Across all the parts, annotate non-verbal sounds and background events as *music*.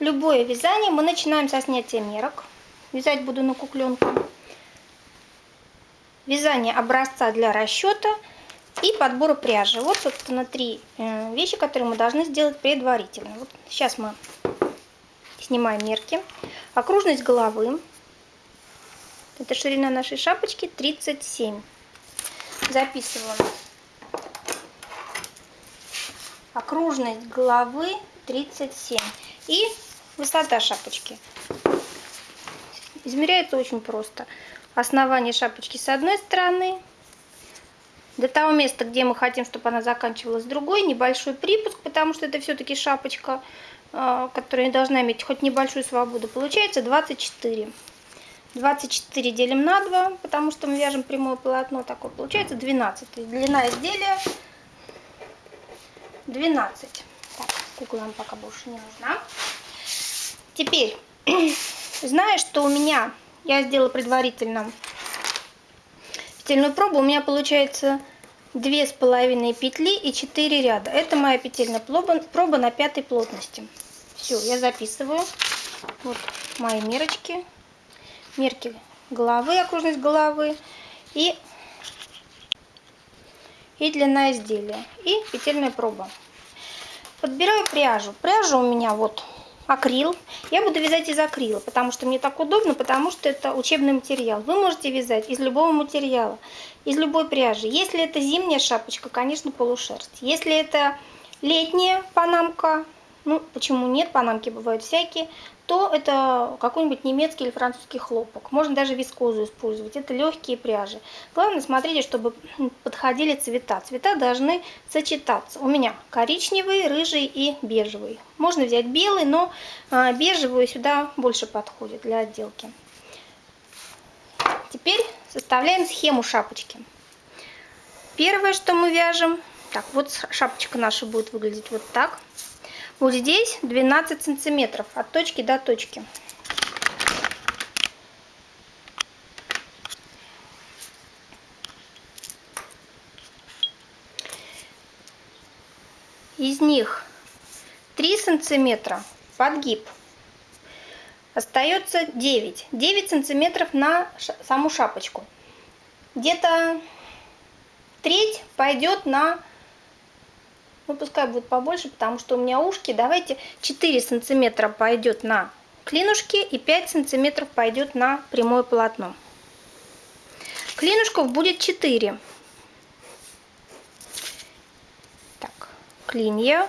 любое вязание мы начинаем со снятия мерок. Вязать буду на кукленку. Вязание образца для расчета и подбора пряжи. Вот, собственно, три э, вещи, которые мы должны сделать предварительно. Вот сейчас мы снимаем мерки. Окружность головы. Это ширина нашей шапочки 37. Записываем. Окружность головы 37. И высота шапочки. Измеряется очень просто. Основание шапочки с одной стороны. До того места, где мы хотим, чтобы она заканчивалась другой. Небольшой припуск, потому что это все-таки шапочка, а, которая должна иметь хоть небольшую свободу. Получается 24. 24 делим на 2, потому что мы вяжем прямое полотно такое. Получается 12. Длина изделия 12. Так, кукла нам пока больше не нужна. Теперь, *clears throat* зная, что у меня, я сделала предварительно петельную пробу, у меня получается две с половиной петли и 4 ряда. Это моя петельная проба, проба на пятой плотности. Все, я записываю. Вот мои мерочки. Мерки головы, окружность головы и, и длина изделия. И петельная проба. Подбираю пряжу. Пряжа у меня вот акрил. Я буду вязать из акрила, потому что мне так удобно, потому что это учебный материал. Вы можете вязать из любого материала, из любой пряжи. Если это зимняя шапочка, конечно, полушерсть. Если это летняя панамка, ну, почему нет, панамки бывают всякие, то это какой-нибудь немецкий или французский хлопок. Можно даже вискозу использовать. Это легкие пряжи. Главное, смотрите, чтобы *clears throat* подходили цвета. Цвета должны сочетаться. У меня коричневый, рыжий и бежевый. Можно взять белый, но а, бежевый сюда больше подходит для отделки. Теперь составляем схему шапочки. Первое, что мы вяжем, так, вот шапочка наша будет выглядеть вот так. Вот здесь 12 сантиметров от точки до точки. Из них 3 сантиметра подгиб. Остается 9. 9 сантиметров на саму шапочку. Где-то треть пойдет на ну, пускай будет побольше, потому что у меня ушки. Давайте 4 сантиметра пойдет на клинушки и 5 сантиметров пойдет на прямое полотно. Клинушков будет 4. Так, клинья.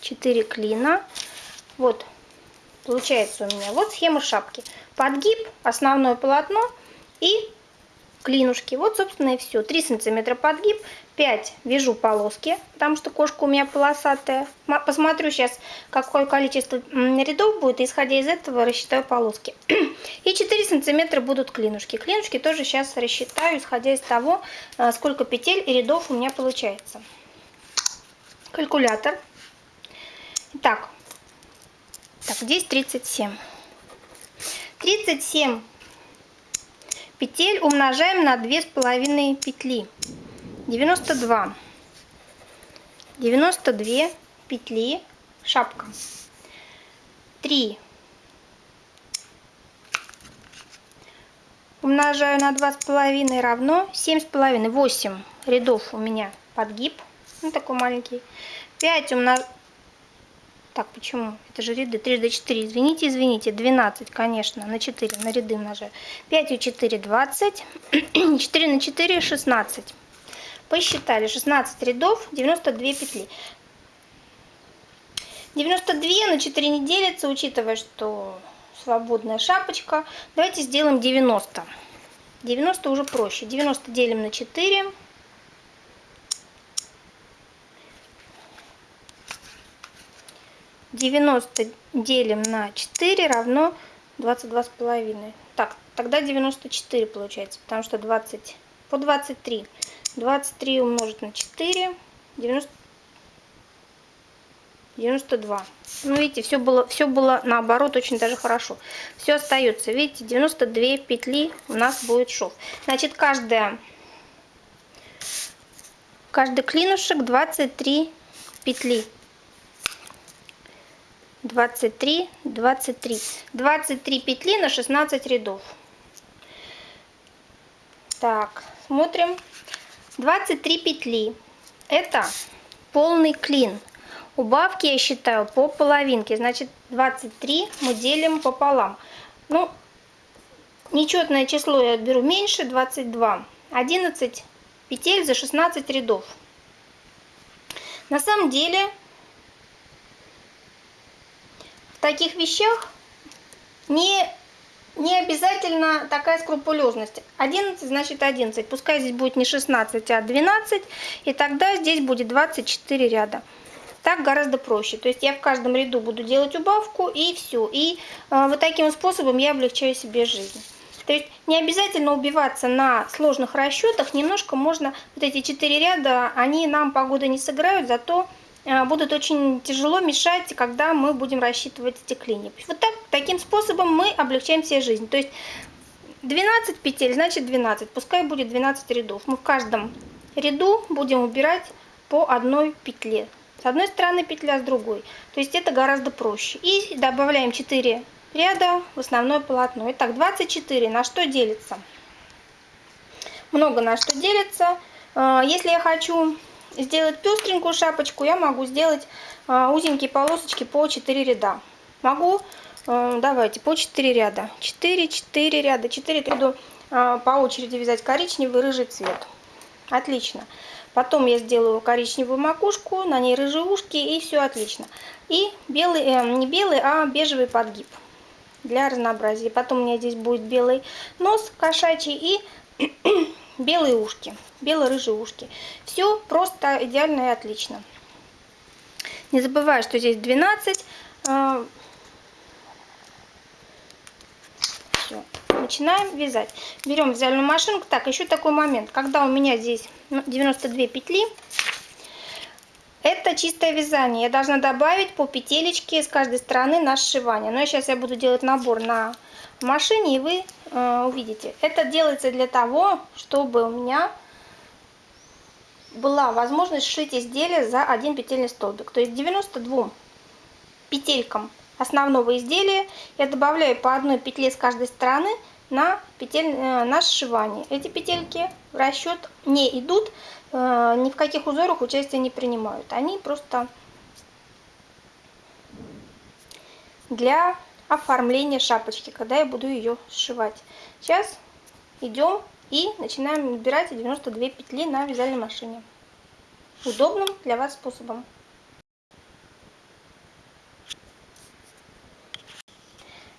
4 клина. Вот, получается у меня вот схема шапки. Подгиб, основное полотно и клинушки. Вот, собственно, и все. 3 сантиметра подгиб, 5 вяжу полоски, потому что кошка у меня полосатая. Посмотрю сейчас, какое количество рядов будет, и исходя из этого рассчитаю полоски. *clears throat* И 4 сантиметра будут клинушки. Клинушки тоже сейчас рассчитаю, исходя из того, э, сколько петель и рядов у меня получается. Калькулятор. Итак, так, здесь 37. 37 петель умножаем на 2,5 петли. 92. 92 петли, шапка. 3. Умножаю на 2,5 равно 7,5. 8 рядов у меня подгиб. Ну, такой маленький. 5 умножаю так, почему? Это же ряды. 3 до 4. Извините, извините. 12, конечно, на 4. На ряды умножаю. 5 и 4, 20. 4 на 4, 16. Посчитали. 16 рядов, 92 петли. 92 на 4 не делится, учитывая, что свободная шапочка. Давайте сделаем 90. 90 уже проще. 90 делим на 4. 90 делим на 4 равно 22 с половиной. Так, тогда 94 получается, потому что 20 по 23. 23 умножить на 4, 90, 92. Ну, видите, все было, все было наоборот очень даже хорошо. Все остается. Видите, 92 петли у нас будет шов. Значит, каждая, каждый клинушек 23 петли. 23, 23. 23 петли на 16 рядов. Так, смотрим. 23 петли. Это полный клин. Убавки я считаю по половинке. Значит, 23 мы делим пополам. Ну, нечетное число я беру меньше, 22. 11 петель за 16 рядов. На самом деле, в таких вещах не, не обязательно такая скрупулезность. 11 значит 11. Пускай здесь будет не 16, а 12. И тогда здесь будет 24 ряда. Так гораздо проще. То есть я в каждом ряду буду делать убавку и все. И э, вот таким способом я облегчаю себе жизнь. То есть не обязательно убиваться на сложных расчетах, немножко можно, вот эти четыре ряда, они нам погоды не сыграют, зато будут очень тяжело мешать, когда мы будем рассчитывать эти клини. Вот так, таким способом мы облегчаем себе жизнь. То есть 12 петель, значит 12, пускай будет 12 рядов. Мы в каждом ряду будем убирать по одной петле. С одной стороны петля, с другой. То есть это гораздо проще. И добавляем 4 ряда в основное полотно. Итак, 24 на что делится? Много на что делится. А, если я хочу сделать пестренькую шапочку, я могу сделать а, узенькие полосочки по 4 ряда. Могу, а, давайте, по 4 ряда. 4, 4 ряда, 4 ряда по очереди вязать коричневый, рыжий цвет. Отлично. Потом я сделаю коричневую макушку, на ней рыжие ушки и все отлично. И белый, э, не белый, а бежевый подгиб для разнообразия. Потом у меня здесь будет белый нос кошачий и белые ушки, бело-рыжие ушки. Все просто идеально и отлично. Не забываю, что здесь 12. А, Все. Начинаем вязать. Берем вязальную машинку. Так, еще такой момент. Когда у меня здесь 92 ну, петли, это чистое вязание. Я должна добавить по петелечке с каждой стороны на сшивание. Но сейчас я буду делать набор на машине, и вы э, увидите. Это делается для того, чтобы у меня была возможность сшить изделие за один петельный столбик. То есть 92 петелькам основного изделия я добавляю по одной петле с каждой стороны на, петель, э, на сшивание. Эти петельки в расчет не идут, Э, ни в каких узорах участия не принимают. Они просто для оформления шапочки, когда я буду ее сшивать. Сейчас идем и начинаем набирать 92 петли на вязальной машине. Удобным для вас способом.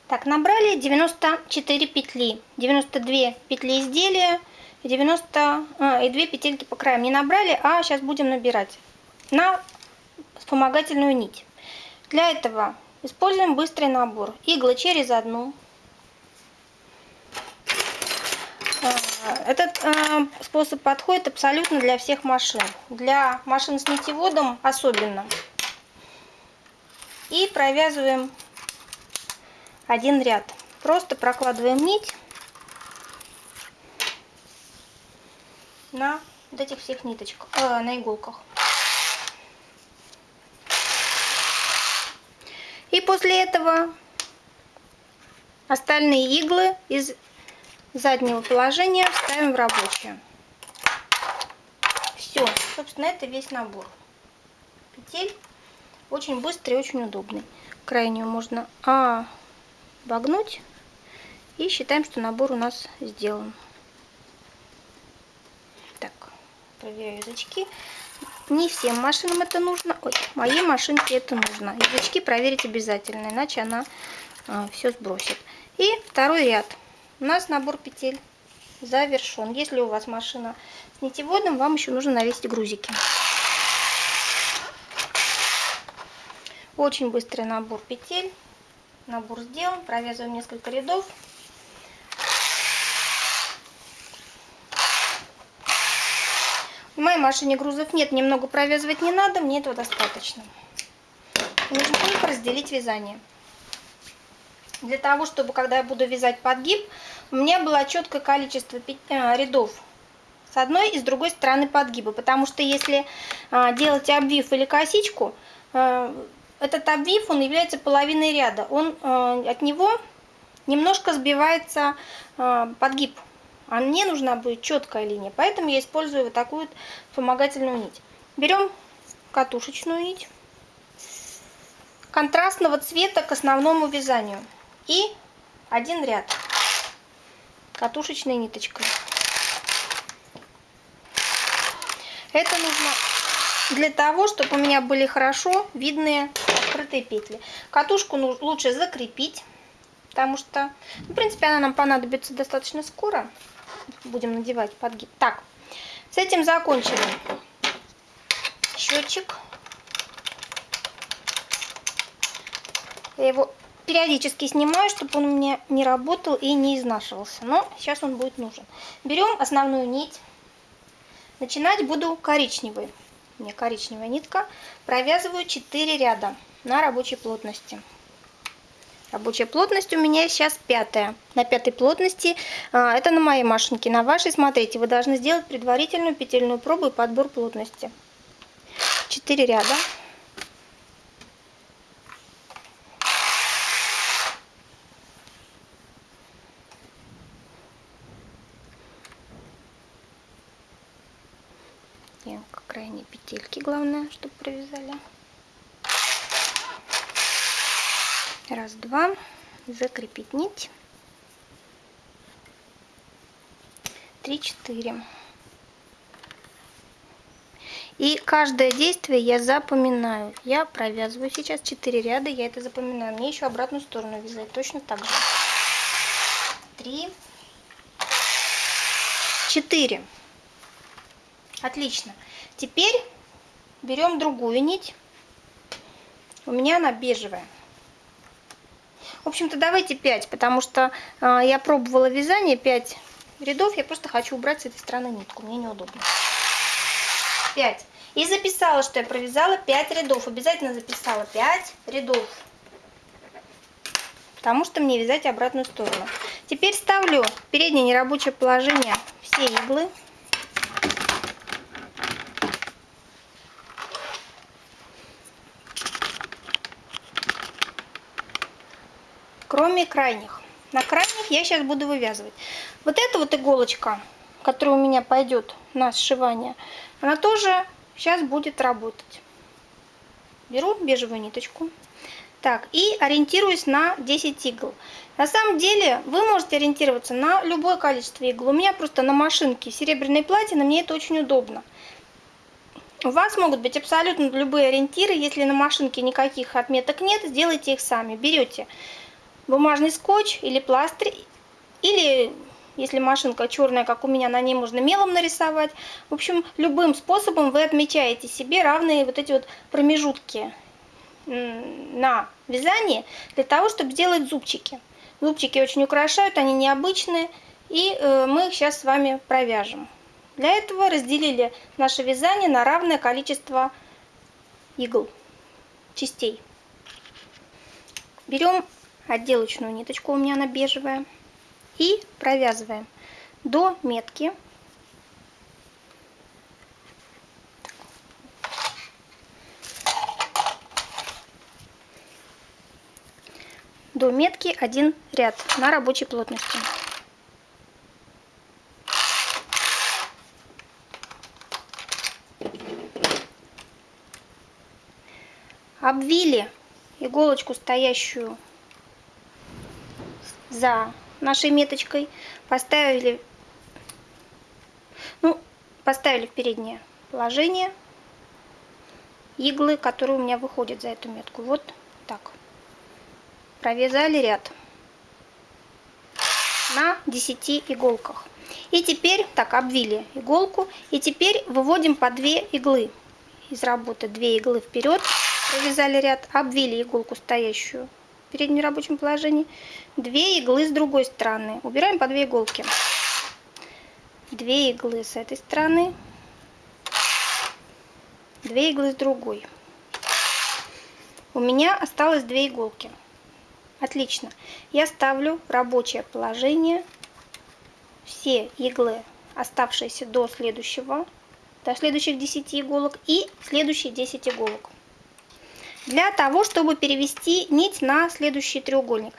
Так, набрали 94 петли, 92 петли изделия, 90 а, и 2 петельки по краям не набрали, а сейчас будем набирать на вспомогательную нить. Для этого используем быстрый набор. Иглы через одну. А, этот а, способ подходит абсолютно для всех машин. Для машин с нитеводом особенно. И провязываем один ряд. Просто прокладываем нить на вот этих всех ниточках, э, на иголках. И после этого остальные иглы из заднего положения ставим в рабочее. Все, собственно, это весь набор петель. Очень быстрый и очень удобный. Крайнюю можно обогнуть. И считаем, что набор у нас сделан. проверяю язычки. Не всем машинам это нужно. Ой, моей машинке это нужно. Язычки проверить обязательно, иначе она а, все сбросит. И второй ряд. У нас набор петель завершен. Если у вас машина с нитеводом, вам еще нужно навесить грузики. Очень быстрый набор петель. Набор сделан. Провязываем несколько рядов. В моей машине грузов нет, немного провязывать не надо, мне этого достаточно. Нужно только разделить вязание. Для того, чтобы, когда я буду вязать подгиб, у меня было четкое количество э, рядов с одной и с другой стороны подгиба. Потому что если э, делать обвив или косичку, э, этот обвив, он является половиной ряда. Он, э, от него немножко сбивается подгиб. А мне нужна будет четкая линия, поэтому я использую вот такую вот вспомогательную нить. Берем катушечную нить контрастного цвета к основному вязанию и один ряд катушечной ниточкой. Это нужно для того, чтобы у меня были хорошо видные открытые петли. Катушку лучше закрепить, потому что, в принципе, она нам понадобится достаточно скоро. Будем надевать подгиб. Так, с этим закончили. Счетчик. Я его периодически снимаю, чтобы он у меня не работал и не изнашивался. Но сейчас он будет нужен. Берем основную нить. Начинать буду коричневой. У меня коричневая нитка. Провязываю 4 ряда на рабочей плотности. Рабочая плотность у меня сейчас пятая. На пятой плотности, а, это на моей машинке. На вашей, смотрите, вы должны сделать предварительную петельную пробу и подбор плотности. 4 ряда. крайние петельки, главное, чтобы провязали. Раз, два. Закрепить нить. Три, четыре. И каждое действие я запоминаю. Я провязываю сейчас 4 ряда, я это запоминаю. Мне еще обратную сторону вязать точно так же. Три, четыре. Отлично. Теперь берем другую нить. У меня она бежевая. В общем-то, давайте 5, потому что э, я пробовала вязание 5 рядов. Я просто хочу убрать с этой стороны нитку. Мне неудобно. 5. И записала, что я провязала 5 рядов. Обязательно записала 5 рядов. Потому что мне вязать обратную сторону. Теперь ставлю переднее нерабочее положение все иглы. Кроме крайних. На крайних я сейчас буду вывязывать. Вот эта вот иголочка, которая у меня пойдет на сшивание, она тоже сейчас будет работать. Беру бежевую ниточку. Так, и ориентируюсь на 10 игл. На самом деле вы можете ориентироваться на любое количество игл. У меня просто на машинке серебряной платины, мне это очень удобно. У вас могут быть абсолютно любые ориентиры. Если на машинке никаких отметок нет, сделайте их сами. Берете бумажный скотч или пластырь, или если машинка черная, как у меня, на ней можно мелом нарисовать. В общем, любым способом вы отмечаете себе равные вот эти вот промежутки на вязании для того, чтобы сделать зубчики. Зубчики очень украшают, они необычные, и э, мы их сейчас с вами провяжем. Для этого разделили наше вязание на равное количество игл, частей. Берем отделочную ниточку, у меня она бежевая, и провязываем до метки. До метки один ряд на рабочей плотности. Обвили иголочку, стоящую за нашей меточкой, поставили, ну, поставили в переднее положение иглы, которые у меня выходят за эту метку. Вот так. Провязали ряд на 10 иголках. И теперь, так, обвили иголку. И теперь выводим по 2 иглы из работы. 2 иглы вперед, провязали ряд, обвили иголку стоящую в переднем рабочем положении. Две иглы с другой стороны. Убираем по две иголки. Две иглы с этой стороны. Две иглы с другой. У меня осталось две иголки. Отлично. Я ставлю рабочее положение все иглы, оставшиеся до следующего, до следующих 10 иголок и следующие 10 иголок. Для того, чтобы перевести нить на следующий треугольник.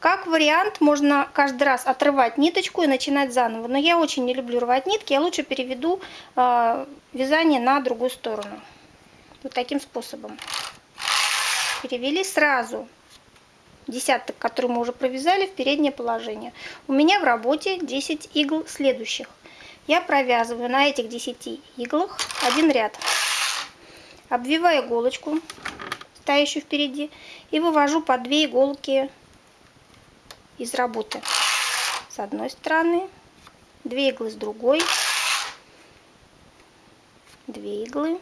Как вариант, можно каждый раз отрывать ниточку и начинать заново. Но я очень не люблю рвать нитки, я лучше переведу э, вязание на другую сторону. Вот таким способом. Перевели сразу десяток, который мы уже провязали, в переднее положение. У меня в работе 10 игл следующих. Я провязываю на этих 10 иглах один ряд. Обвиваю иголочку, стоящую впереди, и вывожу по 2 иголки из работы. С одной стороны, две иглы с другой, две иглы,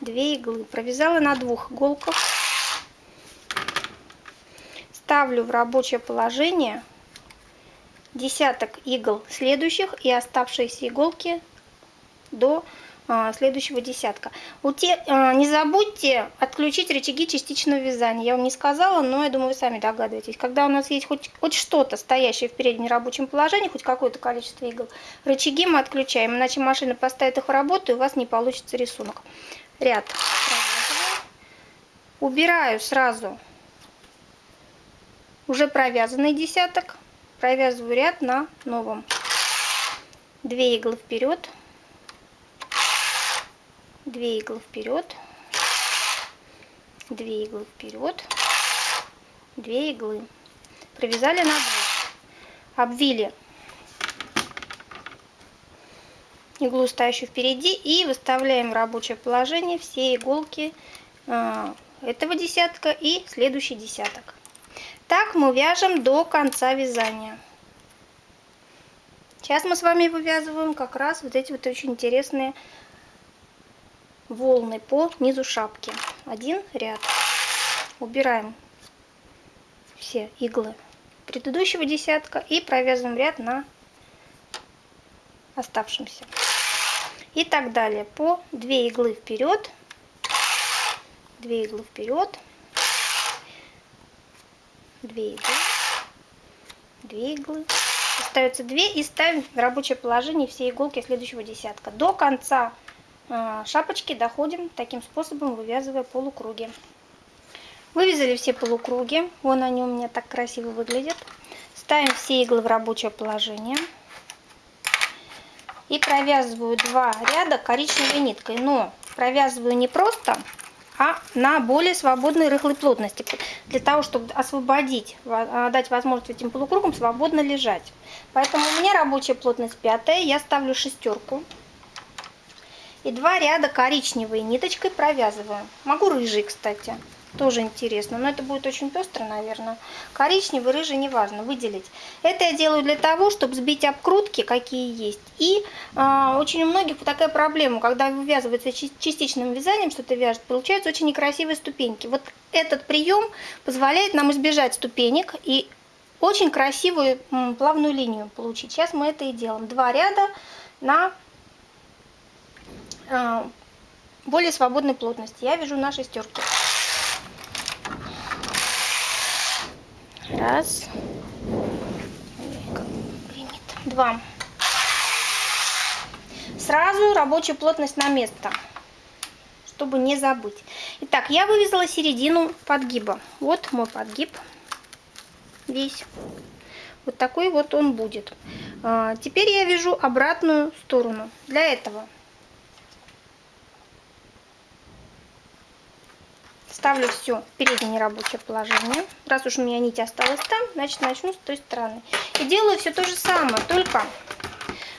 две иглы. Провязала на двух иголках. Ставлю в рабочее положение десяток игл следующих и оставшиеся иголки до следующего десятка. А, не забудьте отключить рычаги частичного вязания. Я вам не сказала, но я думаю, вы сами догадываетесь. Когда у нас есть хоть, хоть что-то стоящее в переднем рабочем положении, хоть какое-то количество игл, рычаги мы отключаем, иначе машина поставит их в работу, и у вас не получится рисунок. Ряд Убираю сразу уже провязанный десяток, провязываю ряд на новом. Две иглы вперед. 2 иглы вперед, 2 иглы вперед, 2 иглы. Провязали на 2. Обвили иглу, стоящую впереди, и выставляем в рабочее положение все иголки а, этого десятка и следующий десяток. Так мы вяжем до конца вязания. Сейчас мы с вами вывязываем как раз вот эти вот очень интересные волны по низу шапки. Один ряд. Убираем все иглы предыдущего десятка и провязываем ряд на оставшемся. И так далее. По 2 иглы вперед, 2 иглы вперед, 2 иглы, 2 иглы. Остается 2 и ставим в рабочее положение все иголки следующего десятка. До конца шапочки доходим таким способом, вывязывая полукруги. Вывязали все полукруги. Вон они у меня так красиво выглядят. Ставим все иглы в рабочее положение. И провязываю два ряда коричневой ниткой. Но провязываю не просто, а на более свободной рыхлой плотности. Для того, чтобы освободить, а, дать возможность этим полукругам свободно лежать. Поэтому у меня рабочая плотность пятая. Я ставлю шестерку и два ряда коричневой ниточкой провязываю. Могу рыжий, кстати. Тоже интересно, но это будет очень пестро, наверное. Коричневый, рыжий, неважно, выделить. Это я делаю для того, чтобы сбить обкрутки, какие есть. И э, очень у многих такая проблема, когда вывязывается частичным вязанием, что-то вяжет, получаются очень некрасивые ступеньки. Вот этот прием позволяет нам избежать ступенек и очень красивую плавную линию получить. Сейчас мы это и делаем. Два ряда на более свободной плотности. Я вяжу на шестерке. Раз. Два. Сразу рабочая плотность на место, чтобы не забыть. Итак, я вывязала середину подгиба. Вот мой подгиб весь. Вот такой вот он будет. А, теперь я вяжу обратную сторону. Для этого Ставлю все в переднее рабочее положение. Раз уж у меня нить осталась там, значит начну с той стороны. И делаю все то же самое, только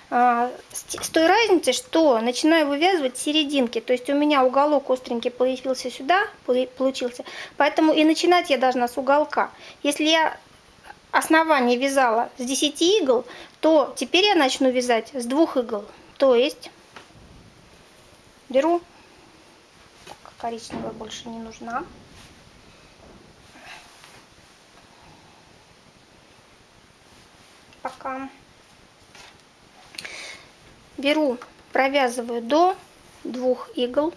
с, с той разницей, что начинаю вывязывать серединки. То есть у меня уголок остренький появился сюда, получился. Поэтому и начинать я должна с уголка. Если я основание вязала с 10 игл, то теперь я начну вязать с двух игл. То есть беру коричневая больше не нужна. Пока. Беру, провязываю до двух игл.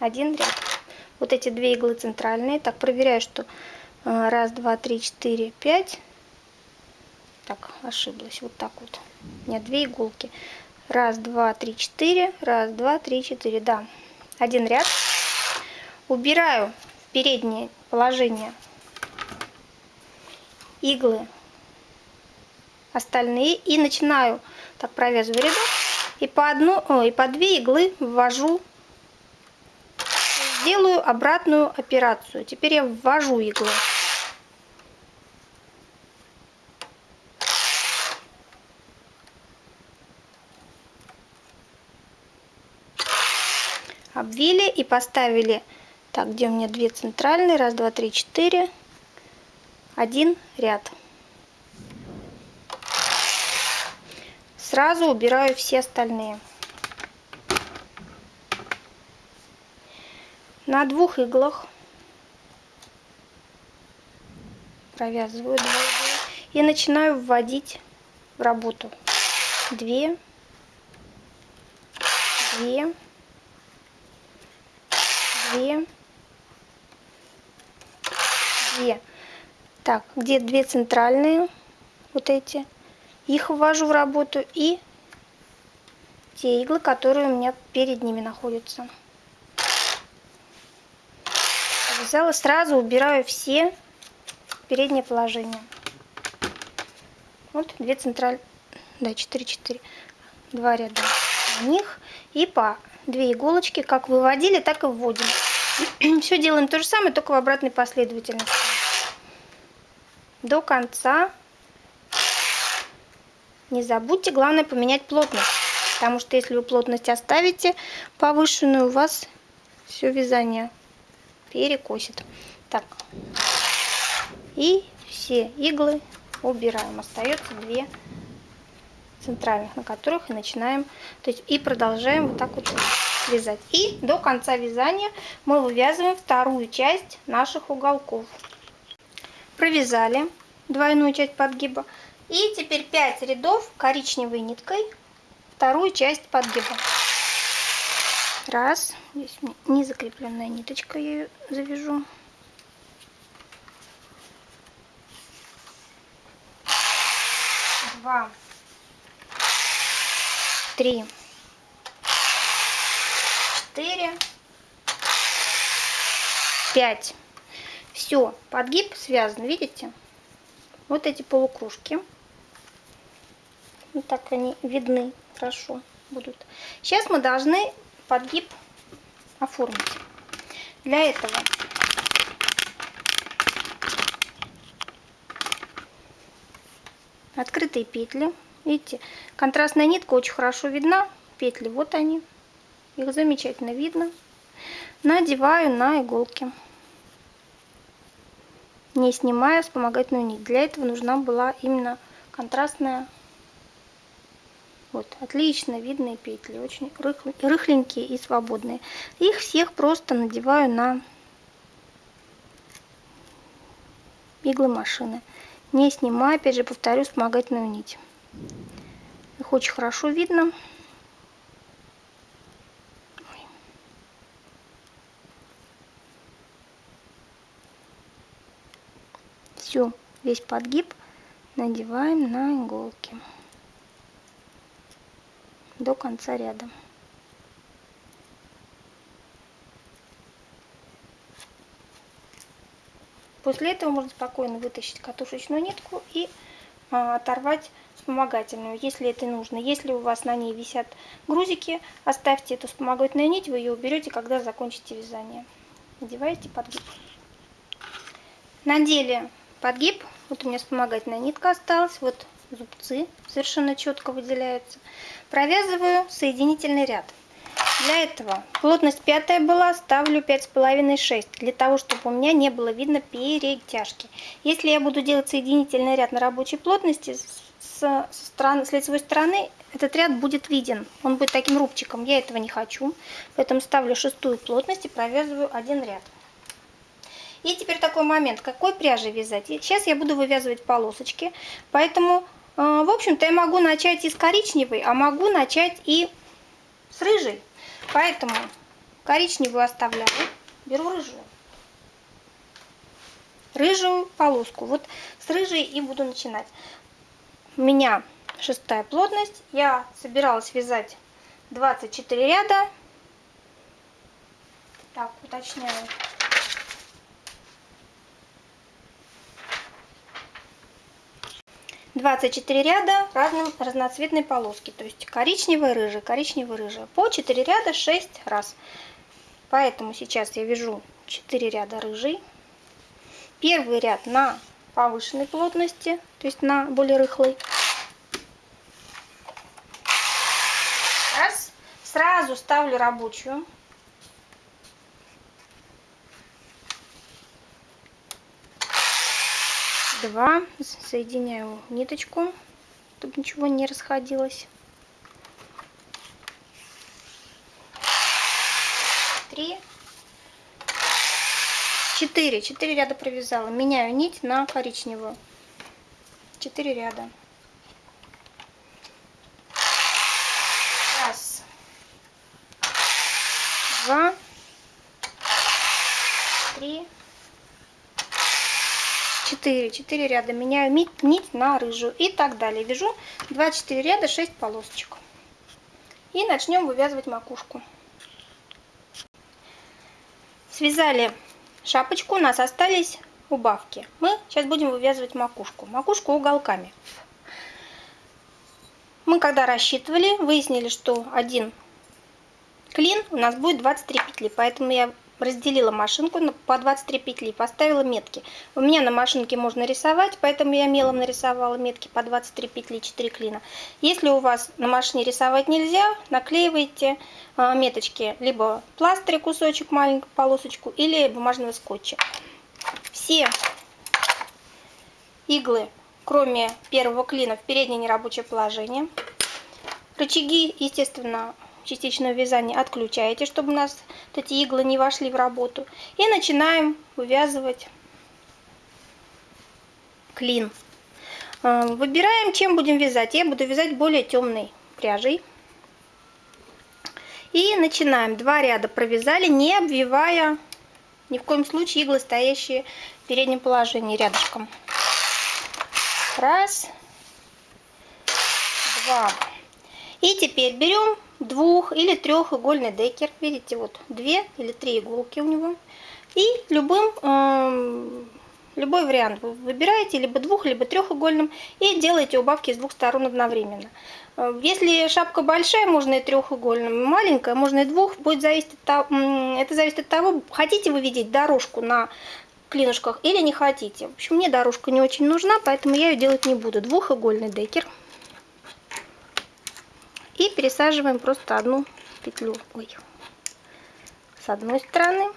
Один ряд. Вот эти две иглы центральные. Так, проверяю, что э, раз, два, три, четыре, пять. Так, ошиблась. Вот так вот. У меня две иголки. Раз, два, три, четыре. Раз, два, три, четыре. Да. Один ряд. Убираю в переднее положение иглы остальные и начинаю так провязываю рядок и по одну о, и по две иглы ввожу сделаю обратную операцию теперь я ввожу иглу обвили и поставили. Так где у меня две центральные? Раз два три четыре. Один ряд. Сразу убираю все остальные. На двух иглах. Провязываю два и начинаю вводить в работу. Две. Две две. Две. Так где две центральные вот эти? Их ввожу в работу и те иглы которые у меня перед ними находятся. Взяла сразу убираю все в переднее положение. Вот две центральные да 4 4 два ряда. В них и по две иголочки как выводили так и вводим. *clears throat* Все делаем то же самое только в обратной последовательности. До конца. Не забудьте главное поменять плотность потому что если вы плотность оставите повышенную у вас все вязание перекосит. Так. И все иглы убираем. Остается две центральных на которых и начинаем то есть и продолжаем вот так вот вязать. И до конца вязания мы вывязываем вторую часть наших уголков. Провязали двойную часть подгиба. И теперь 5 рядов коричневой ниткой вторую часть подгиба. Раз. Здесь не закрепленная ниточка я ее завяжу. Два три. Четыре. Пять. Все подгиб связан видите? Вот эти полукружки. Вот так они видны хорошо будут. Сейчас мы должны подгиб оформить. Для этого открытые петли видите контрастная нитка очень хорошо видна петли вот они. Их замечательно видно. Надеваю на иголки не снимая вспомогательную нить. Для этого нужна была именно контрастная. Вот отлично видные петли очень рыхленькие и свободные. Их всех просто надеваю на иглы машины не снимая опять же повторю вспомогательную нить их очень хорошо видно. Все весь подгиб надеваем на иголки. До конца ряда. После этого можно спокойно вытащить катушечную нитку и а, оторвать вспомогательную, если это нужно. Если у вас на ней висят грузики, оставьте эту вспомогательную нить, вы ее уберете, когда закончите вязание. Надеваете подгиб. Надели подгиб. Вот у меня вспомогательная нитка осталась. Вот зубцы совершенно четко выделяются. Провязываю соединительный ряд. Для этого плотность пятая была, ставлю пять с половиной шесть для того, чтобы у меня не было видно перетяжки. Если я буду делать соединительный ряд на рабочей плотности, с, со стороны, с лицевой стороны этот ряд будет виден. Он будет таким рубчиком. Я этого не хочу. Поэтому ставлю шестую плотность и провязываю один ряд. И теперь такой момент, какой пряжей вязать. Сейчас я буду вывязывать полосочки, поэтому, э, в общем-то, я могу начать и с коричневой, а могу начать и с рыжей. Поэтому коричневую оставляю, беру рыжую. Рыжую полоску. Вот с рыжей и буду начинать. У меня шестая плотность. Я собиралась вязать 24 ряда. Так, уточняю. Двадцать четыре ряда разным разноцветной полоски, то есть коричневый, рыжий, коричневый, рыжий. По 4 ряда 6 раз. Поэтому сейчас я вяжу 4 ряда рыжий. Первый ряд на повышенной плотности, то есть на более рыхлой. Раз. Сразу ставлю рабочую. Два. Соединяю ниточку, чтобы ничего не расходилось. 4, 4 ряда провязала. Меняю нить на коричневую. 4 ряда. Раз. Два. Три. Четыре. Четыре ряда. Меняю нить, нить на рыжую. И так далее. Вяжу 24 ряда, 6 полосочек. И начнем вывязывать макушку. Связали шапочку, у нас остались убавки. Мы сейчас будем вывязывать макушку. Макушку уголками. Мы когда рассчитывали, выяснили, что один клин у нас будет 23 петли. Поэтому я разделила машинку по 23 петли, поставила метки. У меня на машинке можно рисовать, поэтому я мелом нарисовала метки по 23 петли, 4 клина. Если у вас на машине рисовать нельзя, наклеивайте а, меточки либо пластыря кусочек, маленькую полосочку, или бумажного скотча. Все иглы, кроме первого клина, в переднее нерабочее положение. Рычаги, естественно, частичного вязания отключаете, чтобы у нас эти иглы не вошли в работу. И начинаем вывязывать клин. А, выбираем, чем будем вязать. Я буду вязать более темной пряжей. И начинаем. Два ряда провязали, не обвивая ни в коем случае иглы, стоящие в переднем положении рядышком. Раз, два. И теперь берем двух- или трехугольный декер. Видите, вот две или три иголки у него. И любым, э, любой вариант вы выбираете, либо двух, либо трехугольным, и делаете убавки с двух сторон одновременно. Э, если шапка большая, можно и трехугольным, маленькая, можно и двух. Будет зависеть от это зависит от того, хотите вы видеть дорожку на клинушках или не хотите. В общем, мне дорожка не очень нужна, поэтому я ее делать не буду. Двухугольный декер. И пересаживаем просто одну петлю ой, с одной стороны.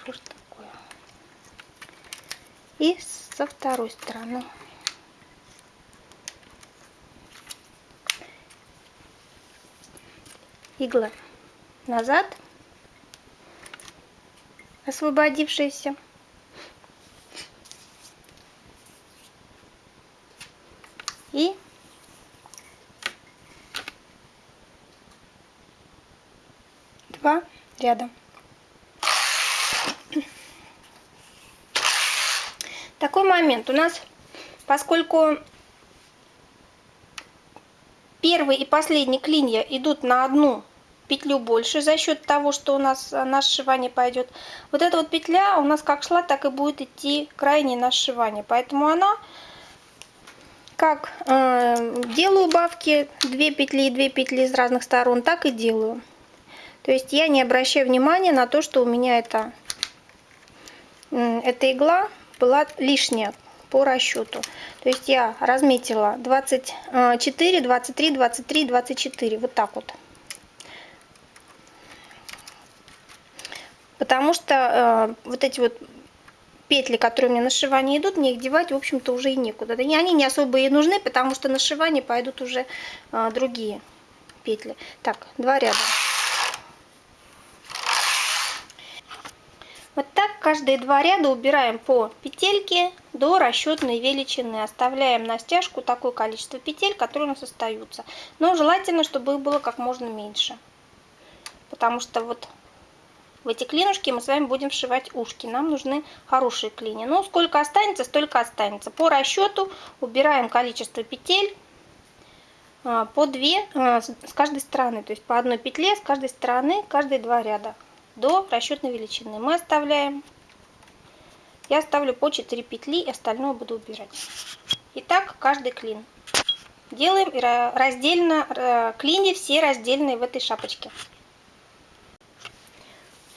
Что ж такое? И со второй стороны. Игла назад, освободившаяся. И два ряда. Такой момент у нас, поскольку первый и последний клинья идут на одну петлю больше за счет того, что у нас на сшивание пойдет. Вот эта вот петля у нас как шла, так и будет идти крайне на сшивание. Поэтому она как э, делаю убавки 2 петли и 2 петли из разных сторон, так и делаю. То есть я не обращаю внимания на то, что у меня это, э, эта игла была лишняя по расчету. То есть я разметила 24, 23, 23, 24. Вот так вот. Потому что э, вот эти вот петли, которые у меня на сшивание идут, мне их девать, в общем-то, уже и некуда. Да, они не особо и нужны, потому что на сшивание пойдут уже а, другие петли. Так, два ряда. Вот так каждые два ряда убираем по петельке до расчетной величины. Оставляем на стяжку такое количество петель, которые у нас остаются. Но желательно, чтобы их было как можно меньше. Потому что вот В эти клинушки мы с вами будем вшивать ушки. Нам нужны хорошие клини. Ну, сколько останется, столько останется. По расчету убираем количество петель а, по две а, с каждой стороны. То есть по одной петле с каждой стороны, каждые два ряда до расчетной величины. Мы оставляем, я ставлю по 4 петли, и остальное буду убирать. Итак, каждый клин. Делаем раздельно, э, клини все раздельные в этой шапочке.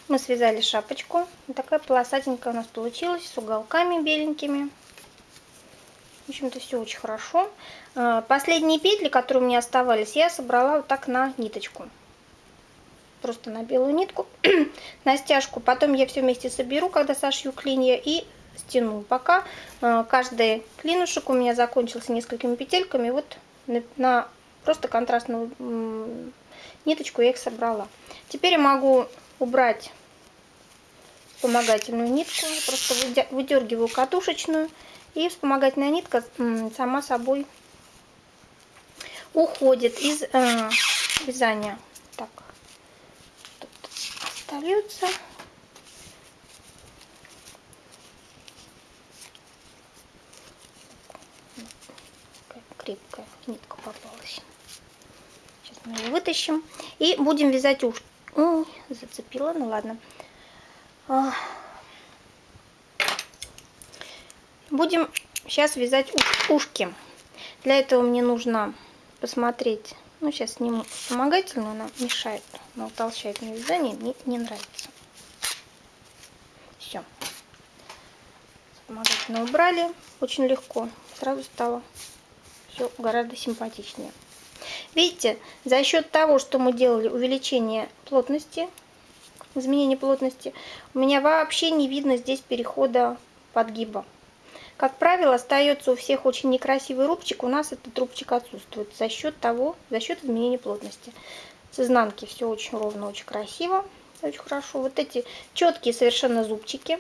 Мы связали шапочку. Вот такая полосатенькая у нас получилась с уголками беленькими. В общем-то, все очень хорошо. Э, последние петли, которые у меня оставались, я собрала вот так на ниточку. Просто на белую нитку, *clears throat* на стяжку. Потом я все вместе соберу, когда сошью клинья, и стяну. Пока э, каждый клинушек у меня закончился несколькими петельками. Вот на просто контрастную ниточку я их собрала. Теперь я могу убрать вспомогательную нитку. Просто выдергиваю катушечную. И вспомогательная нитка сама собой уходит из э, вязания. Так, тут остается. крепкая нитка попалась. Сейчас мы ее вытащим. И будем вязать ушки. Ой, зацепила, ну ладно. А. Будем сейчас вязать ушки. Для этого мне нужно посмотреть. Ну, сейчас сниму вспомогательную, она мешает, она утолщает мне вязание, мне не нравится. Все. Вспомогательную убрали, очень легко, сразу стало все гораздо симпатичнее. Видите, за счет того, что мы делали увеличение плотности, изменение плотности, у меня вообще не видно здесь перехода подгиба. Как правило, остается у всех очень некрасивый рубчик, у нас этот рубчик отсутствует за счет того, за счет изменения плотности. С изнанки все очень ровно, очень красиво, очень хорошо. Вот эти четкие совершенно зубчики,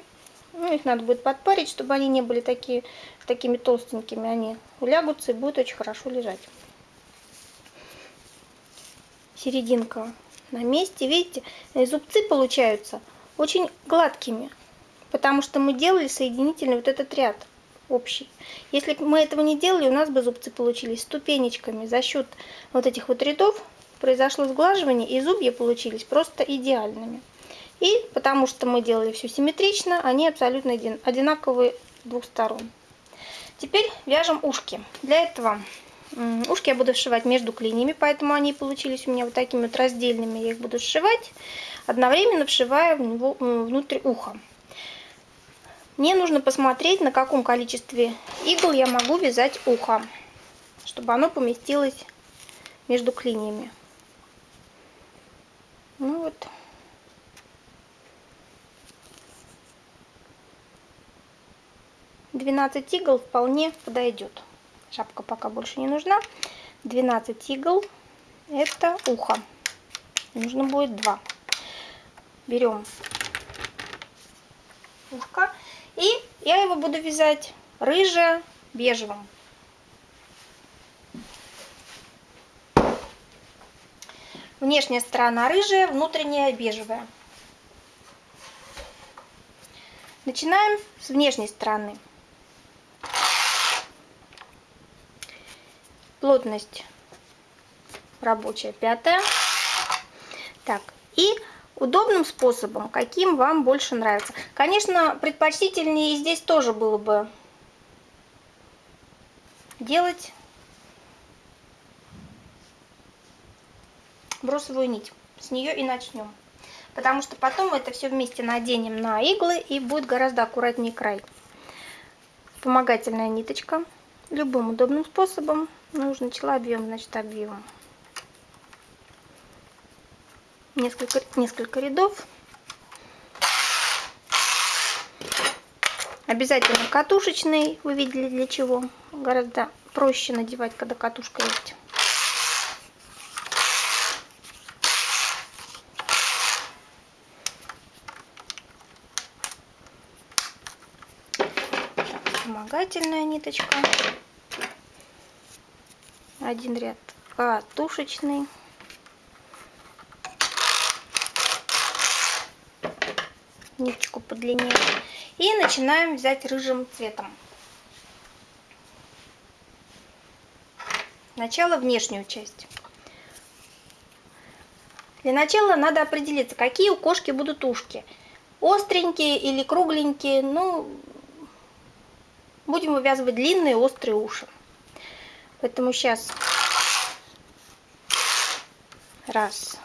ну, их надо будет подпарить, чтобы они не были такие, такими толстенькими. Они улягутся и будут очень хорошо лежать. Серединка на месте. Видите, зубцы получаются очень гладкими, потому что мы делали соединительный вот этот ряд общий. Если мы этого не делали, у нас бы зубцы получились ступенечками. За счет вот этих вот рядов произошло сглаживание, и зубья получились просто идеальными. И потому что мы делали все симметрично, они абсолютно одинаковые с двух сторон. Теперь вяжем ушки. Для этого ушки я буду сшивать между клиньями, поэтому они получились у меня вот такими вот раздельными. Я их буду сшивать, одновременно вшивая внутрь уха. Мне нужно посмотреть, на каком количестве игл я могу вязать ухо, чтобы оно поместилось между клиньями. Ну вот. 12 игл вполне подойдет. Шапка пока больше не нужна. 12 игл это ухо. Нужно будет 2. Берем ушко. И я его буду вязать рыже бежевым. Внешняя сторона рыжая, внутренняя бежевая. Начинаем с внешней стороны. Плотность рабочая пятая. Так, и удобным способом, каким вам больше нравится. Конечно, предпочтительнее здесь тоже было бы делать бросовую нить. С нее и начнем. Потому что потом это все вместе наденем на иглы и будет гораздо аккуратнее край. Вспомогательная ниточка. Любым удобным способом нужно начала объем, значит объем. Несколько, несколько рядов. Обязательно катушечный, вы видели для чего. Гораздо проще надевать, когда катушка есть. Вспомогательная ниточка один ряд катушечный ниточку подлиннее. И начинаем взять рыжим цветом. Сначала внешнюю часть. Для начала надо определиться, какие у кошки будут ушки. Остренькие или кругленькие. Ну, будем вывязывать длинные острые уши. Поэтому сейчас раз,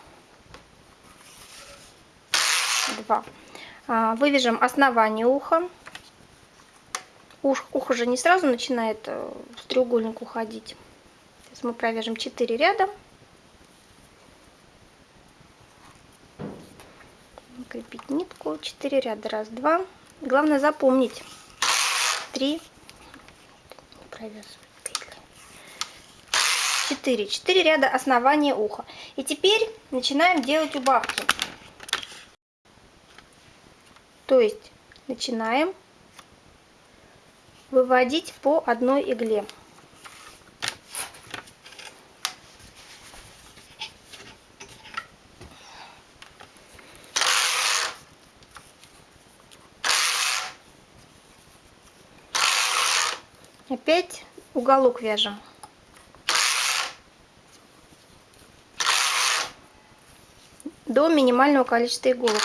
два. А, вывяжем основание уха. Ух, ухо же не сразу начинает э, в треугольник уходить. Сейчас мы провяжем 4 ряда. Крепить нитку. 4 ряда. Раз, два. Главное запомнить. Три. Провязывать. 4. 4 ряда основания уха. И теперь начинаем делать убавки. То есть начинаем выводить по одной игле. Опять уголок вяжем. До минимального количества иголок.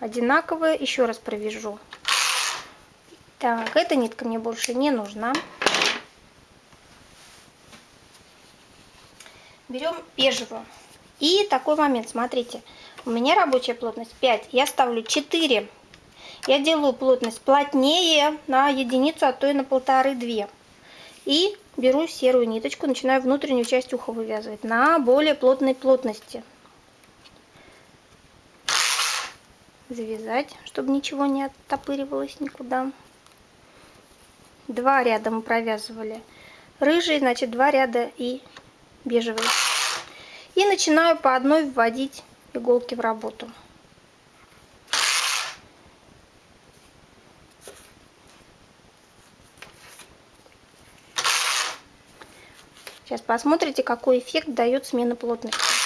одинаковые. Еще раз провяжу. Так, эта нитка мне больше не нужна. Берем бежевую. И такой момент, смотрите, у меня рабочая плотность 5, я ставлю 4. Я делаю плотность плотнее на единицу, а то и на полторы-две. И беру серую ниточку, начинаю внутреннюю часть уха вывязывать на более плотной плотности. завязать, чтобы ничего не оттопыривалось никуда. Два ряда мы провязывали. Рыжий, значит, два ряда и бежевый. И начинаю по одной вводить иголки в работу. Сейчас посмотрите, какой эффект дает смена плотности.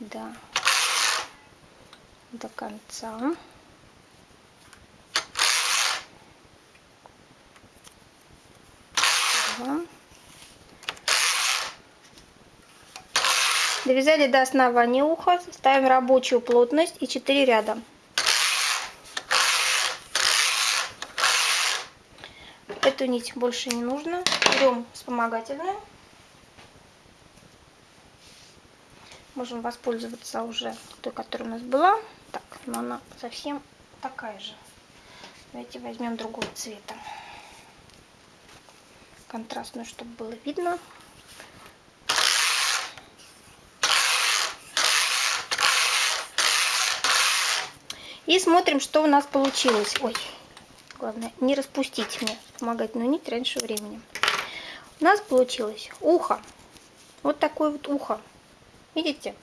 до, до конца. Довязали до основания уха, ставим рабочую плотность и 4 ряда. Эту нить больше не нужно. Берем вспомогательную. можем воспользоваться уже той, которая у нас была. Так, но она совсем такая же. Давайте возьмем другого цвета. Контрастную, чтобы было видно. И смотрим, что у нас получилось. Ой, главное, не распустить мне вспомогательную нить раньше времени. У нас получилось ухо. Вот такое вот ухо. Видите?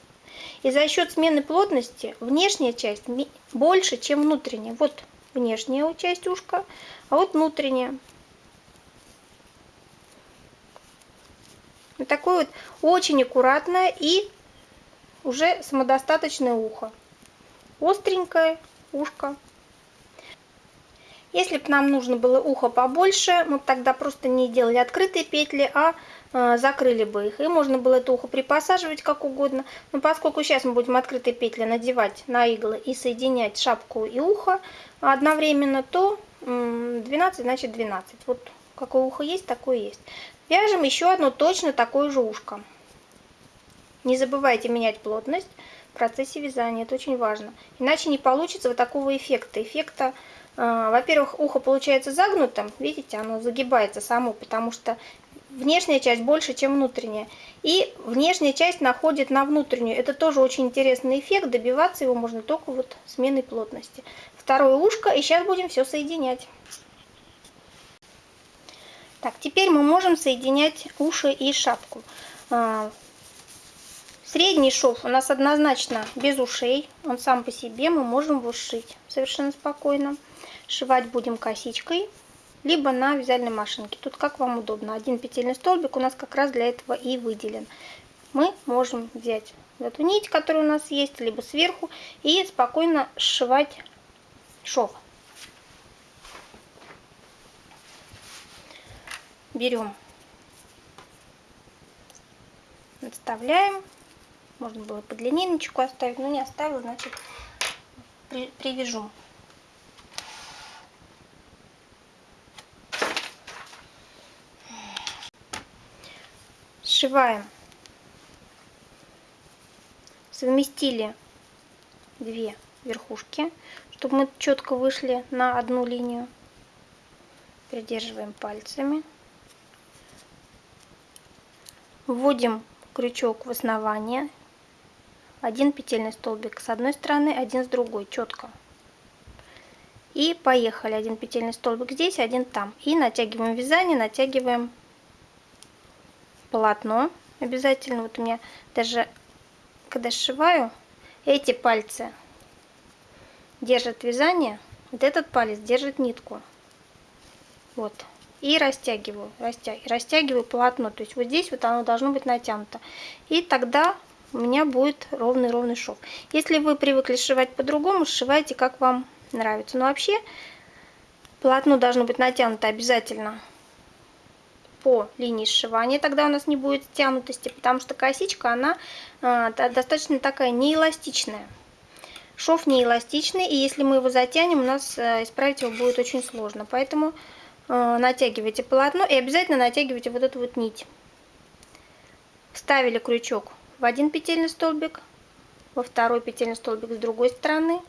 И за счет смены плотности внешняя часть больше, чем внутренняя. Вот внешняя часть ушка, а вот внутренняя. Вот такое вот очень аккуратное и уже самодостаточное ухо. Остренькое ушко. Если бы нам нужно было ухо побольше, мы тогда просто не делали открытые петли, а Э, закрыли бы их. И можно было это ухо припосаживать как угодно. Но поскольку сейчас мы будем открытые петли надевать на иглы и соединять шапку и ухо одновременно, то 12 значит 12. Вот какое ухо есть, такое есть. Вяжем еще одно точно такое же ушко. Не забывайте менять плотность процессе вязания, это очень важно. Иначе не получится вот такого эффекта. Эффекта, э, во-первых, ухо получается загнутым, видите, оно загибается само, потому что внешняя часть больше, чем внутренняя. И внешняя часть находит на внутреннюю. Это тоже очень интересный эффект. Добиваться его можно только вот сменой плотности. Второе ушко. И сейчас будем все соединять. Так, теперь мы можем соединять уши и шапку. Средний шов у нас однозначно без ушей. Он сам по себе мы можем его сшить совершенно спокойно. Сшивать будем косичкой, либо на вязальной машинке. Тут как вам удобно. Один петельный столбик у нас как раз для этого и выделен. Мы можем взять эту нить, которая у нас есть, либо сверху, и спокойно сшивать шов. берем, отставляем. Можно было под линейничку оставить, но не оставила, значит при, привяжу. Сшиваем. Совместили две верхушки, чтобы мы четко вышли на одну линию. Придерживаем пальцами. Вводим крючок в основание. Один петельный столбик с одной стороны, один с другой, четко. И поехали. Один петельный столбик здесь, один там. И натягиваем вязание, натягиваем полотно обязательно. Вот у меня даже, когда сшиваю, эти пальцы держат вязание, вот этот палец держит нитку. Вот и растягиваю, растягиваю, растягиваю полотно. То есть вот здесь вот оно должно быть натянуто. И тогда у меня будет ровный-ровный шов. Если вы привыкли сшивать по-другому, сшивайте как вам нравится. Но вообще полотно должно быть натянуто обязательно по линии сшивания, тогда у нас не будет стянутости, потому что косичка, она э, достаточно такая неэластичная. Шов неэластичный, и если мы его затянем, у нас э, исправить его будет очень сложно. Поэтому Э, натягиваете полотно и обязательно натягивайте вот эту вот нить. Вставили крючок в один петельный столбик, во второй петельный столбик с другой стороны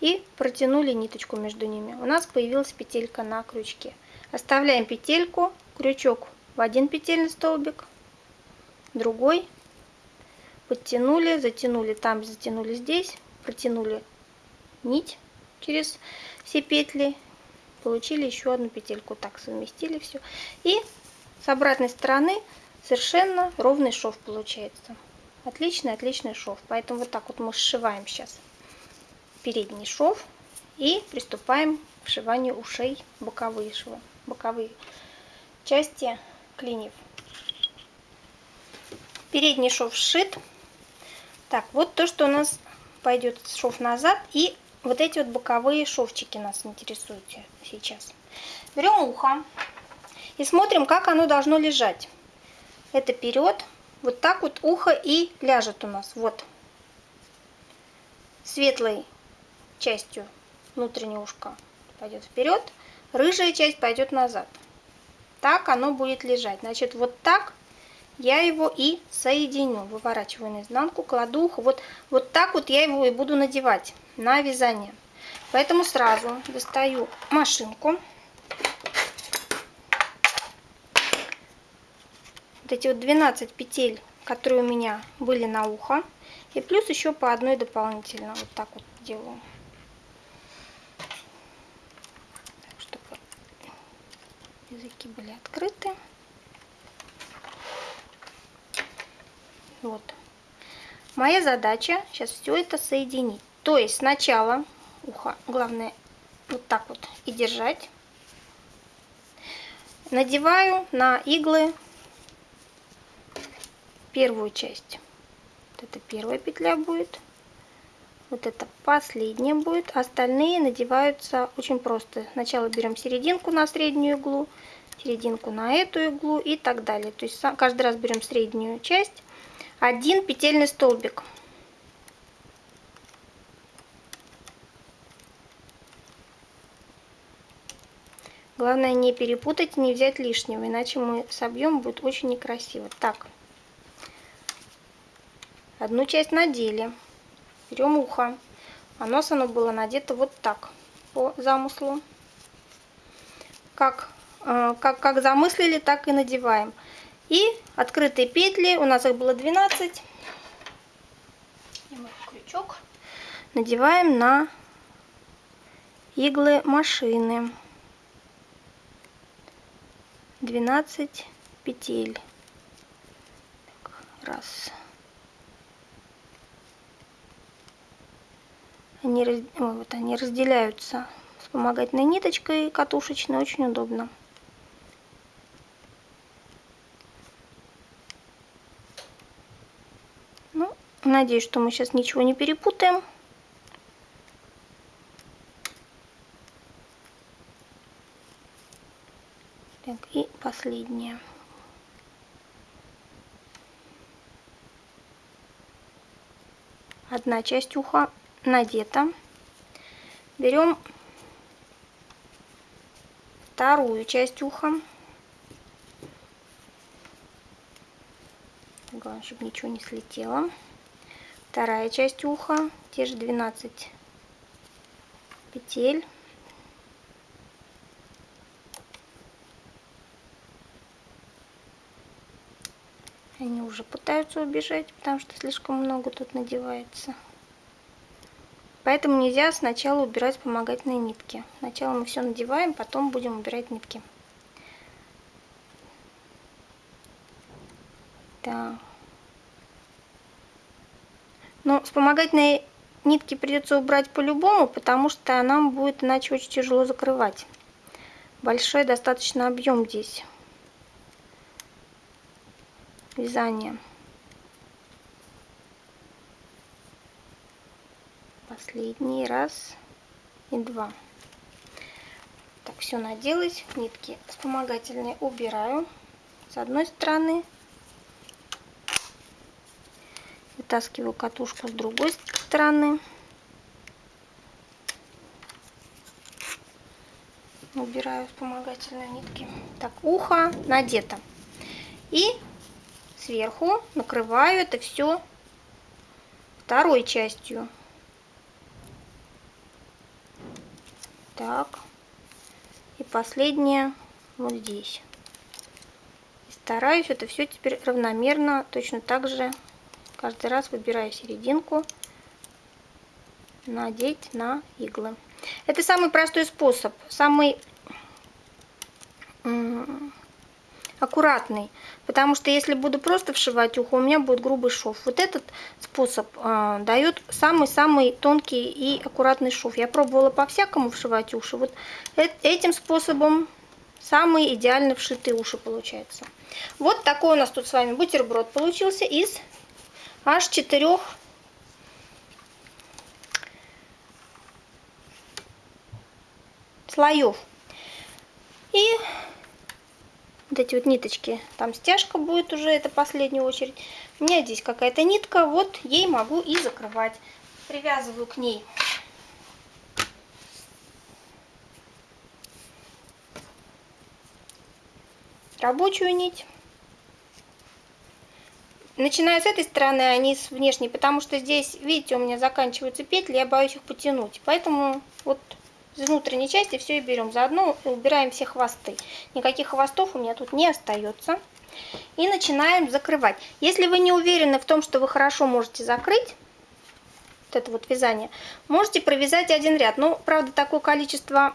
и протянули ниточку между ними. У нас появилась петелька на крючке. Оставляем петельку, крючок в один петельный столбик, другой, подтянули, затянули там, затянули здесь, протянули нить через все петли получили еще одну петельку так совместили все и с обратной стороны совершенно ровный шов получается отличный отличный шов поэтому вот так вот мы сшиваем сейчас передний шов и приступаем к сшиванию ушей боковые швы боковые части клиньев передний шов сшит так вот то что у нас пойдет шов назад и вот эти вот боковые шовчики нас интересуют сейчас. Берем ухо и смотрим, как оно должно лежать. Это вперед. Вот так вот ухо и ляжет у нас. Вот. Светлой частью внутреннее ушко пойдет вперед, рыжая часть пойдет назад. Так оно будет лежать. Значит, вот так я его и соединю. Выворачиваю наизнанку, кладу ухо. Вот, вот так вот я его и буду надевать на вязание. Поэтому сразу достаю машинку. Вот эти вот 12 петель, которые у меня были на ухо. И плюс еще по одной дополнительно. Вот так вот делаю. Чтобы языки были открыты. Вот. Моя задача сейчас все это соединить. То есть сначала ухо, главное вот так вот и держать. Надеваю на иглы первую часть. Вот это первая петля будет. Вот это последняя будет. Остальные надеваются очень просто. Сначала берем серединку на среднюю иглу, серединку на эту иглу и так далее. То есть каждый раз берем среднюю часть. Один петельный столбик. Главное не перепутать, не взять лишнего, иначе мы собьем, будет очень некрасиво. Так, одну часть надели. Берем ухо. А нос оно было надето вот так, по замыслу. Как, э, как, как замыслили, так и надеваем. И открытые петли, у нас их было 12. крючок. Надеваем на иглы машины. 12 петель. Так, раз. Они, раз... вот, они разделяются вспомогательной ниточкой катушечной, очень удобно. Ну, надеюсь, что мы сейчас ничего не перепутаем. Так, и последняя. Одна часть уха надета. Берем вторую часть уха. Главное, чтобы ничего не слетело. Вторая часть уха, те же 12 петель. Они уже пытаются убежать, потому что слишком много тут надевается. Поэтому нельзя сначала убирать вспомогательные нитки. Сначала мы все надеваем, потом будем убирать нитки. Так. Но вспомогательные нитки придется убрать по-любому, потому что нам будет иначе очень тяжело закрывать. Большой достаточно объем здесь вязания. Последний раз и два. Так, все наделась. Нитки вспомогательные убираю с одной стороны. Вытаскиваю катушку с другой стороны. Убираю вспомогательные нитки. Так, ухо надето. И сверху накрываю это все второй частью. Так. И последнее вот здесь. Стараюсь это все теперь равномерно, точно так же каждый раз выбираю серединку, надеть на иглы. Это самый простой способ, самый аккуратный, потому что если буду просто вшивать ухо, у меня будет грубый шов. Вот этот способ э, дает самый-самый тонкий и аккуратный шов. Я пробовала по-всякому вшивать уши. Вот э этим способом самый идеально вшитые уши получается. Вот такой у нас тут с вами бутерброд получился из аж четырех слоев. И вот эти вот ниточки, там стяжка будет уже, это последняя очередь. У меня здесь какая-то нитка, вот ей могу и закрывать. Привязываю к ней рабочую нить. Начинаю с этой стороны, а не с внешней, потому что здесь, видите, у меня заканчиваются петли, я боюсь их потянуть. Поэтому вот из внутренней части все и берем. Заодно убираем все хвосты. Никаких хвостов у меня тут не остается. И начинаем закрывать. Если вы не уверены в том, что вы хорошо можете закрыть, вот это вот вязание, можете провязать один ряд. Ну, правда, такое количество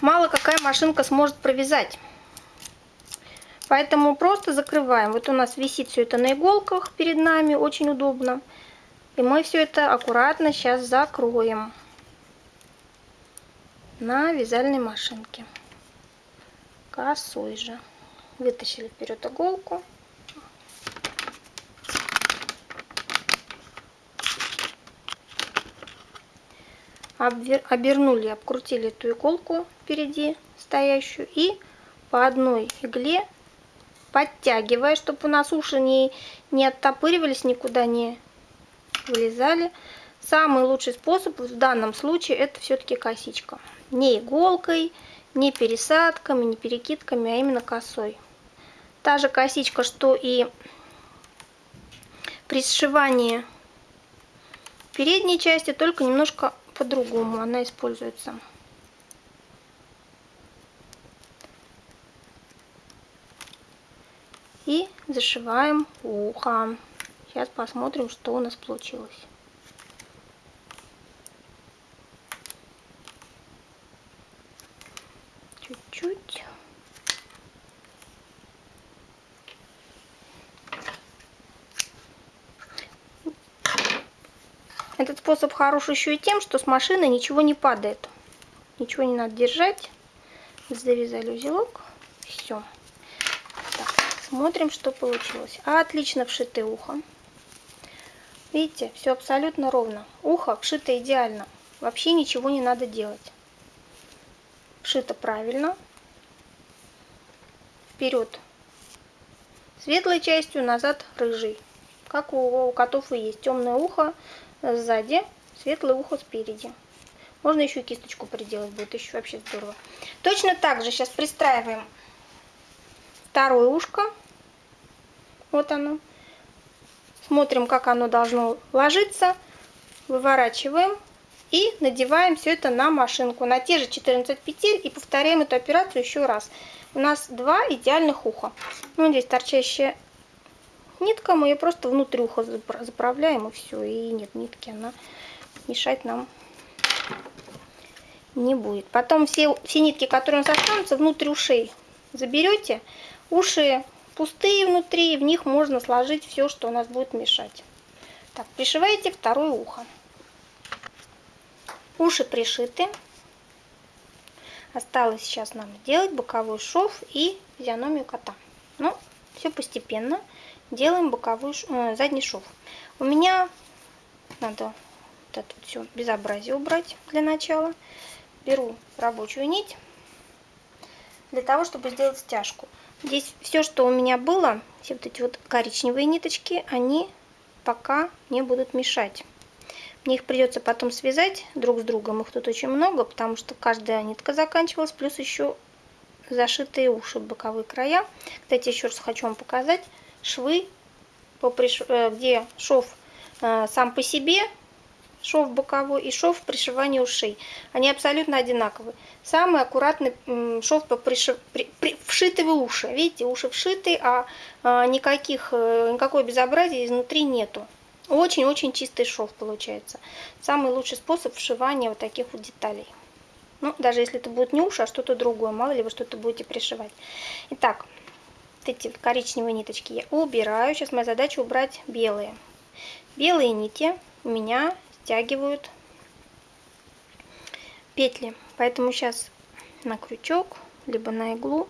мало какая машинка сможет провязать. Поэтому просто закрываем. Вот у нас висит все это на иголках перед нами, очень удобно. И мы все это аккуратно сейчас закроем на вязальной машинке. Косой же. Вытащили вперед иголку. Обернули обкрутили эту иголку впереди стоящую и по одной игле подтягивая чтобы у нас уши не не оттопыривались никуда не вылезали. Самый лучший способ в данном случае это все-таки косичка не иголкой, не пересадками, не перекидками, а именно косой. Та же косичка, что и при сшивании передней части, только немножко по-другому она используется. И зашиваем ухо. Сейчас посмотрим, что у нас получилось. чуть-чуть. Этот способ хорош еще и тем, что с машины ничего не падает. Ничего не надо держать. Завязали узелок. Все. Так, смотрим, что получилось. Отлично вшиты ухо. Видите, все абсолютно ровно. Ухо вшито идеально. Вообще ничего не надо делать. Вшито правильно. Вперед светлой частью, назад рыжий. Как у, у котов и есть. Темное ухо сзади, светлое ухо спереди. Можно еще кисточку приделать, будет еще вообще здорово. Точно так же сейчас пристраиваем второе ушко. Вот оно. Смотрим, как оно должно ложиться. Выворачиваем и надеваем все это на машинку. На те же 14 петель и повторяем эту операцию еще раз. У нас два идеальных уха. Ну, здесь торчащая нитка, мы ее просто внутрь уха заправляем и все. И нет нитки, она мешать нам не будет. Потом все, все нитки, которые у нас останутся, внутрь ушей заберете. Уши пустые внутри, в них можно сложить все, что у нас будет мешать. Так, пришиваете второе ухо. Уши пришиты. Осталось сейчас нам сделать боковой шов и физиономию кота. Ну, все постепенно. Делаем боковой, э, задний шов. У меня надо вот это вот все безобразие убрать для начала. Беру рабочую нить для того, чтобы сделать стяжку. Здесь все, что у меня было, все вот эти вот коричневые ниточки, они пока не будут мешать. Мне их придется потом связать друг с другом. Их тут очень много, потому что каждая нитка заканчивалась, плюс еще зашитые уши, боковые края. Кстати, еще раз хочу вам показать швы. Э, где шов э, сам по себе, шов боковой и шов пришивания ушей. Они абсолютно одинаковые. Самый аккуратный шов по пришив... при... При... вшитые уши. Видите, уши вшиты, а, а никаких, э, никакой безобразия изнутри нету. Очень-очень чистый шов получается. Самый лучший способ вшивания вот таких вот деталей. Ну, даже если это будет не уши, а что-то другое. Мало ли вы что-то будете пришивать. Итак, вот эти коричневые ниточки я убираю. Сейчас моя задача убрать белые. Белые нити у меня стягивают петли. Поэтому сейчас на крючок, либо на иглу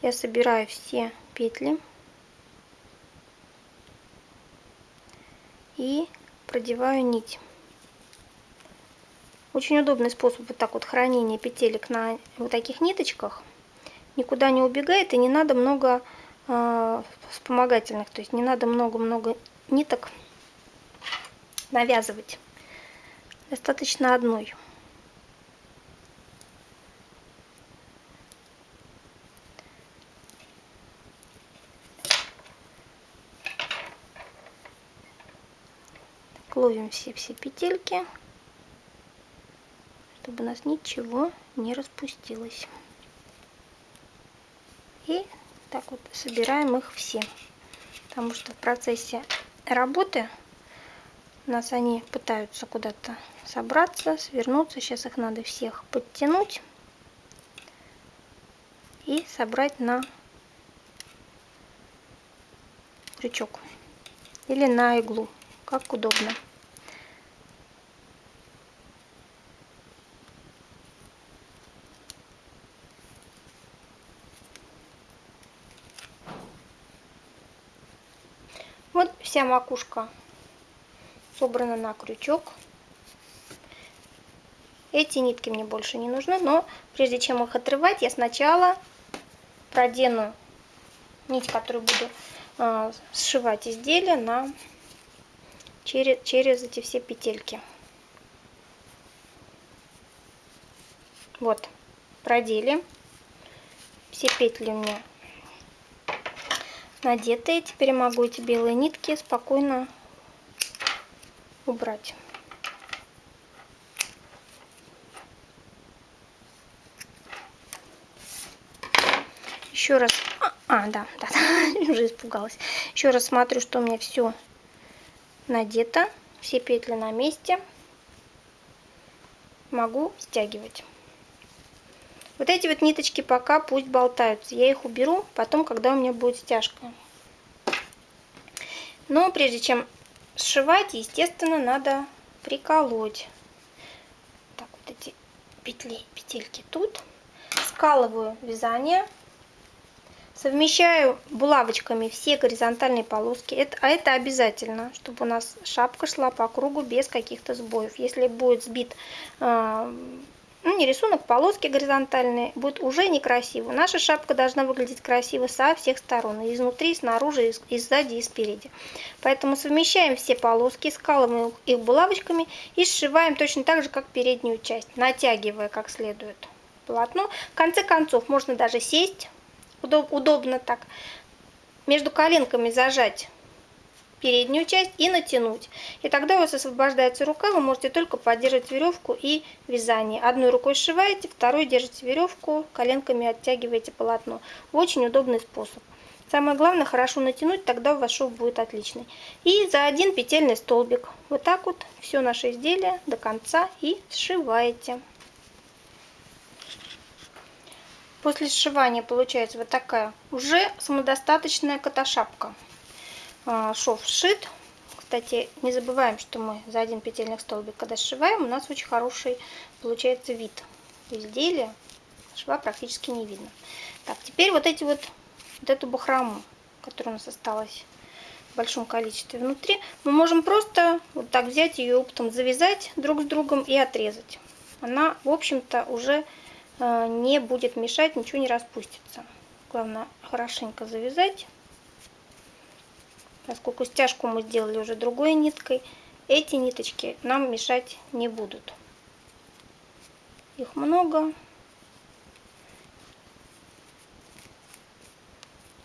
я собираю все петли. И продеваю нить. Очень удобный способ вот так вот хранения петелек на вот таких ниточках. Никуда не убегает и не надо много э, вспомогательных, то есть не надо много-много ниток навязывать. Достаточно одной. Ловим все-все петельки, чтобы у нас ничего не распустилось. И так вот собираем их все. Потому что в процессе работы у нас они пытаются куда-то собраться, свернуться. Сейчас их надо всех подтянуть и собрать на крючок или на иглу как удобно. Вот вся макушка собрана на крючок. Эти нитки мне больше не нужны, но прежде чем их отрывать, я сначала продену нить, которую буду э, сшивать изделие на через, через эти все петельки. Вот, продели. Все петли у меня надетые. Теперь могу эти белые нитки спокойно убрать. Еще раз, а, а да, *laughs* да, уже испугалась. Еще раз смотрю, что у меня все надето, все петли на месте. Могу стягивать. Вот эти вот ниточки пока пусть болтаются. Я их уберу потом, когда у меня будет стяжка. Но прежде чем сшивать, естественно, надо приколоть. Так, вот эти петли, петельки тут. Скалываю вязание. Совмещаю булавочками все горизонтальные полоски. Это, а это обязательно, чтобы у нас шапка шла по кругу без каких-то сбоев. Если будет сбит э, ну, не рисунок, полоски горизонтальные, будет уже некрасиво. Наша шапка должна выглядеть красиво со всех сторон. И изнутри, и снаружи, и сзади, и спереди. Поэтому совмещаем все полоски, скалываем их булавочками и сшиваем точно так же, как переднюю часть, натягивая как следует полотно. В конце концов, можно даже сесть удоб, удобно так, между коленками зажать переднюю часть и натянуть. И тогда у вас освобождается рука, вы можете только поддерживать веревку и вязание. Одной рукой сшиваете, второй держите веревку, коленками оттягиваете полотно. Очень удобный способ. Самое главное хорошо натянуть, тогда у вас шов будет отличный. И за один петельный столбик. Вот так вот все наше изделие до конца и сшиваете. После сшивания получается вот такая уже самодостаточная котошапка. А, шов сшит. Кстати, не забываем, что мы за один петельный столбик, когда сшиваем, у нас очень хороший получается вид изделия. Шва практически не видно. Так, теперь вот эти вот, вот эту бахрому, которая у нас осталась в большом количестве внутри, мы можем просто вот так взять ее оптом завязать друг с другом и отрезать. Она, в общем-то, уже Э, не будет мешать, ничего не распустится. Главное хорошенько завязать. Поскольку стяжку мы сделали уже другой ниткой, эти ниточки нам мешать не будут. Их много.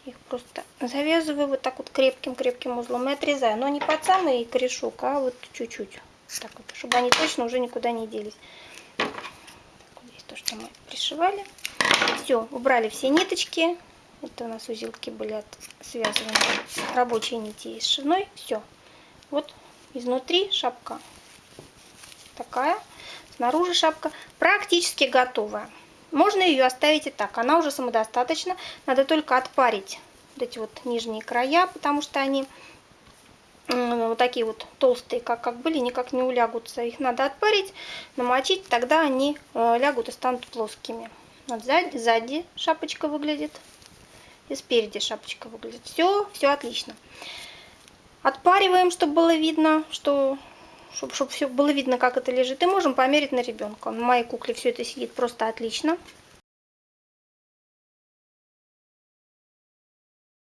Их просто завязываю вот так вот крепким-крепким узлом и отрезаю. Но не под самый корешок, а вот чуть-чуть. Так вот, чтобы они точно уже никуда не делись то, что мы пришивали. Все, убрали все ниточки. Это у нас узелки были от, связаны рабочие нити и сшивной. Все. Вот изнутри шапка такая. Снаружи шапка практически готовая. Можно ее оставить и так. Она уже самодостаточна. Надо только отпарить вот эти вот нижние края, потому что они вот такие вот толстые, как, как были, никак не улягутся. Их надо отпарить, намочить, тогда они э, лягут и станут плоскими. Вот сзади, сзади шапочка выглядит и спереди шапочка выглядит. Все, все отлично. Отпариваем, чтобы было видно, что чтобы, чтобы все было видно, как это лежит. И можем померить на ребенка. На моей кукле все это сидит просто отлично.